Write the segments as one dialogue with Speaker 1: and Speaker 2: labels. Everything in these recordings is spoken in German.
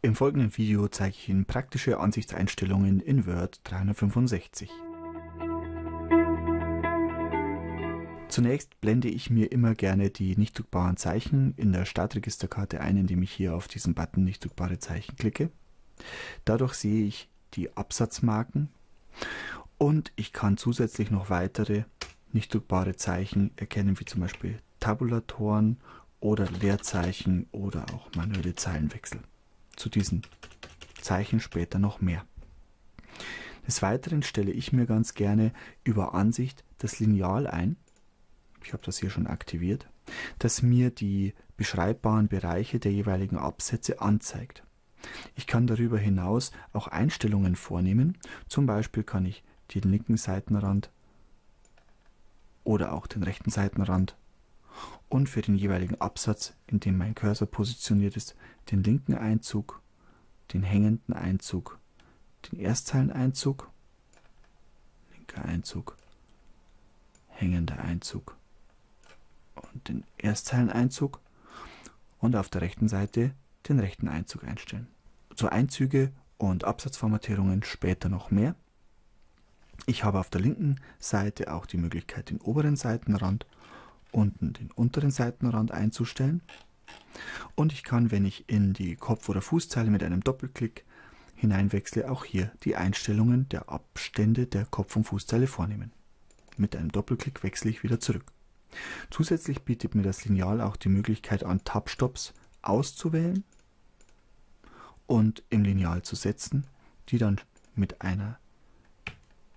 Speaker 1: Im folgenden Video zeige ich Ihnen praktische Ansichtseinstellungen in Word 365. Zunächst blende ich mir immer gerne die nicht druckbaren Zeichen in der Startregisterkarte ein, indem ich hier auf diesen Button nicht druckbare Zeichen klicke. Dadurch sehe ich die Absatzmarken und ich kann zusätzlich noch weitere nicht druckbare Zeichen erkennen, wie zum Beispiel Tabulatoren oder Leerzeichen oder auch manuelle Zeilenwechsel zu diesen Zeichen später noch mehr. Des Weiteren stelle ich mir ganz gerne über Ansicht das Lineal ein, ich habe das hier schon aktiviert, das mir die beschreibbaren Bereiche der jeweiligen Absätze anzeigt. Ich kann darüber hinaus auch Einstellungen vornehmen, zum Beispiel kann ich den linken Seitenrand oder auch den rechten Seitenrand und für den jeweiligen Absatz, in dem mein Cursor positioniert ist, den linken Einzug, den hängenden Einzug, den Erstzeileneinzug, linker Einzug, hängender Einzug und den Erstzeileneinzug und auf der rechten Seite den rechten Einzug einstellen. Zu Einzüge und Absatzformatierungen später noch mehr. Ich habe auf der linken Seite auch die Möglichkeit, den oberen Seitenrand unten den unteren Seitenrand einzustellen. Und ich kann, wenn ich in die Kopf- oder Fußzeile mit einem Doppelklick hineinwechsle, auch hier die Einstellungen der Abstände der Kopf- und Fußzeile vornehmen. Mit einem Doppelklick wechsle ich wieder zurück. Zusätzlich bietet mir das Lineal auch die Möglichkeit an, Tab-Stops auszuwählen und im Lineal zu setzen, die dann mit, einer,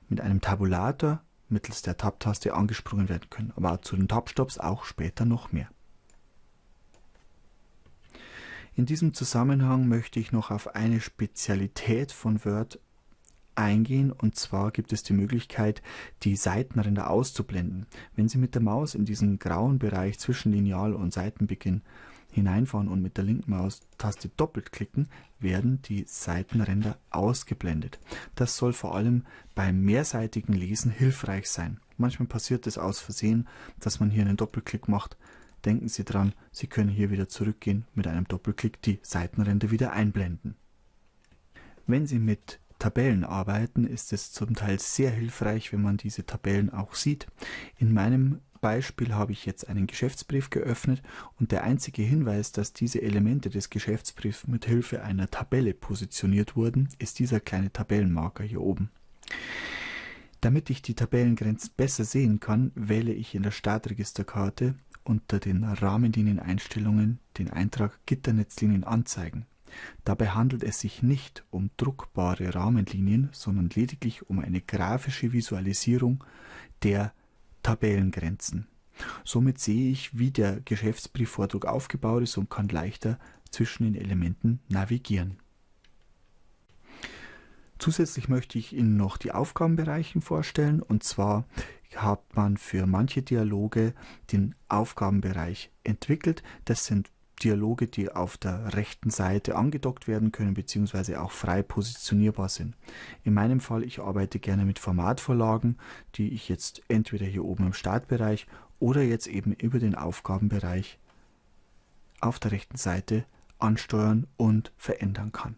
Speaker 1: mit einem Tabulator mittels der Tab-Taste angesprungen werden können, aber zu den Tab-Stops auch später noch mehr. In diesem Zusammenhang möchte ich noch auf eine Spezialität von Word eingehen und zwar gibt es die Möglichkeit, die Seitenränder auszublenden. Wenn Sie mit der Maus in diesen grauen Bereich zwischen Lineal und Seitenbeginn hineinfahren und mit der linken Maustaste doppelt klicken, werden die Seitenränder ausgeblendet. Das soll vor allem beim mehrseitigen Lesen hilfreich sein. Manchmal passiert es aus Versehen, dass man hier einen Doppelklick macht. Denken Sie dran, Sie können hier wieder zurückgehen, mit einem Doppelklick die Seitenränder wieder einblenden. Wenn Sie mit Tabellen arbeiten, ist es zum Teil sehr hilfreich, wenn man diese Tabellen auch sieht. In meinem Beispiel habe ich jetzt einen Geschäftsbrief geöffnet und der einzige Hinweis, dass diese Elemente des Geschäftsbriefs mit Hilfe einer Tabelle positioniert wurden, ist dieser kleine Tabellenmarker hier oben. Damit ich die Tabellengrenzen besser sehen kann, wähle ich in der Startregisterkarte unter den Rahmenlinieneinstellungen den Eintrag Gitternetzlinien anzeigen. Dabei handelt es sich nicht um druckbare Rahmenlinien, sondern lediglich um eine grafische Visualisierung der Tabellengrenzen. Somit sehe ich, wie der Geschäftsbriefvordruck aufgebaut ist und kann leichter zwischen den Elementen navigieren. Zusätzlich möchte ich Ihnen noch die Aufgabenbereiche vorstellen und zwar hat man für manche Dialoge den Aufgabenbereich entwickelt. Das sind Dialoge, die auf der rechten Seite angedockt werden können bzw. auch frei positionierbar sind. In meinem Fall, ich arbeite gerne mit Formatvorlagen, die ich jetzt entweder hier oben im Startbereich oder jetzt eben über den Aufgabenbereich auf der rechten Seite ansteuern und verändern kann.